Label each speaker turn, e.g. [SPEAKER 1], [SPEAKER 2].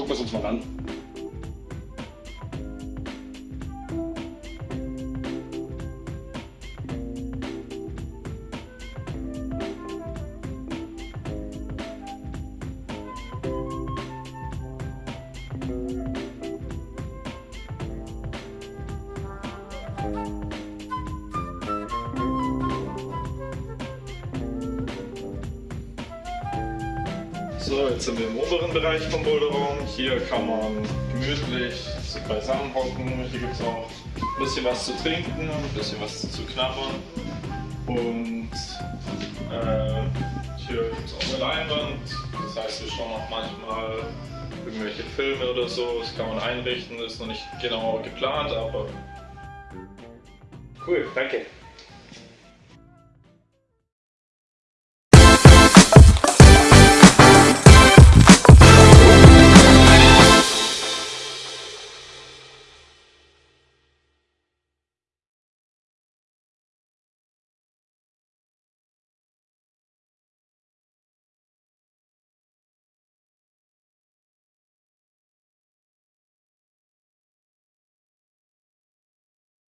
[SPEAKER 1] Gucken wir es uns mal an. Thank So, jetzt sind wir im oberen Bereich vom Boulderraum. Hier kann man gemütlich beisammen hocken. Hier gibt es auch ein bisschen was zu trinken, ein bisschen was zu knabbern. Und äh, hier gibt es auch eine Leinwand. Das heißt, wir schauen auch manchmal irgendwelche Filme oder so. Das kann man einrichten, das ist noch nicht genau geplant, aber
[SPEAKER 2] Cool, danke.